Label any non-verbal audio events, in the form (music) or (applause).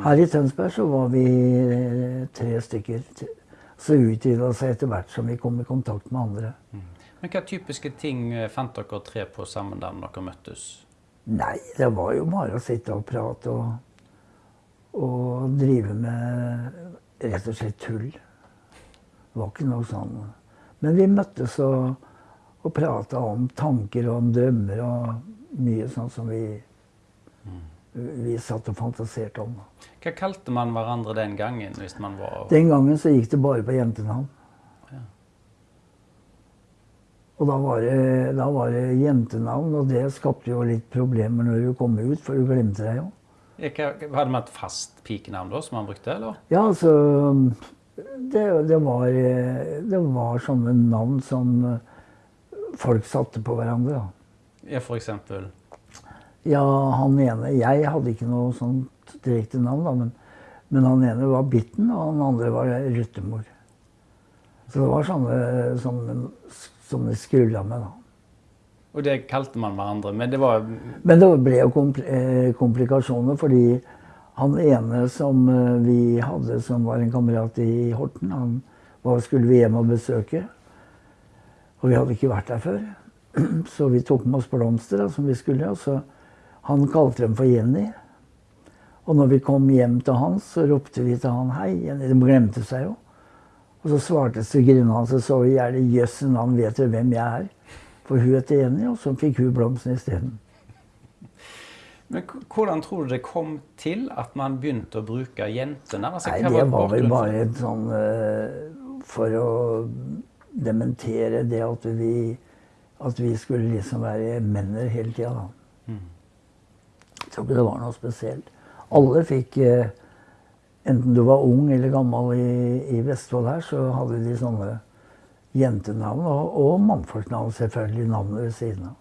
Her i Tønsberg så var vi eh, tre stykker. Så utvida seg etter hvert som vi kom i kontakt med andre. Men hva typiske ting eh, fant dere tre på sammen da dere møttes? Nei, det var jo bare å sitte og prate og, og drive med rett og slett tull. Det var ikke noe sånn. Men vi møttes og, og prata om tanker og om drømmer og mye sånn som vi, vi satt og fantaserte om. Hva kalte man hverandre den gangen? hvis man var... Den gangen så gikk det bare på jentenavn. Ja. Og da var, det, da var det jentenavn, og det skapte jo litt problemer når du kom ut, for du glemte deg jo. Hadde man et fast pikenavn da, som man brukte? eller? Ja, altså det, det, var, det var sånne navn som folk satte på hverandre. da. Ja, for eksempel. Ja, han ene Jeg hadde ikke noe sånt direkte navn, da, men, men han ene var Bitten, og han andre var Ryttemor. Så det var sånne som, som de skrulla med, da. Og det kalte man hverandre. Men det var Men det ble jo kompl eh, komplikasjoner, fordi han ene som eh, vi hadde, som var en kamerat i Horten, han var, skulle vi hjem og besøke. Og vi hadde ikke vært der før. (clears throat) Så vi tok med oss blomster, da, som vi skulle. Og så han kalte dem for Jenny. Og når vi kom hjem til han, så ropte vi til han 'Hei, Jenny'. De glemte seg jo. Og så svarte svigerinnen hans og så i hjertet jøssen, navn, vet dere hvem jeg er?' For hun heter Jenny, og så fikk hun blomsten isteden. Men hvordan tror du det kom til at man begynte å bruke jentene? Altså, Nei, det var vel bare et sånn eh, For å dementere det at vi, at vi skulle liksom være menner hele tida, da. Mm. Jeg tror ikke det var noe spesielt. Alle fikk eh, Enten du var ung eller gammel i, i Vestfold her, så hadde de sånne jentenavn. Og, og mannfolknavn, selvfølgelig. Navnet ved siden av.